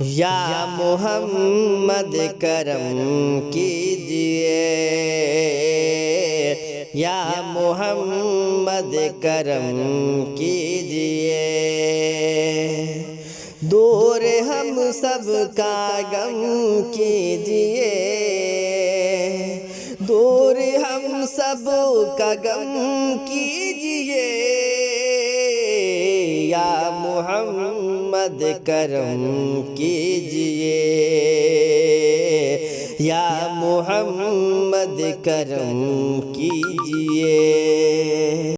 یا محمد کرم کیجیے۔ یا محمد کرم کیجیے۔ دور ہم سب کا غم کیجیے۔ دور ہم سب کا غم کیجیے۔ یا محمد کرم کیجیے۔ یا محمد کرم کیجیے۔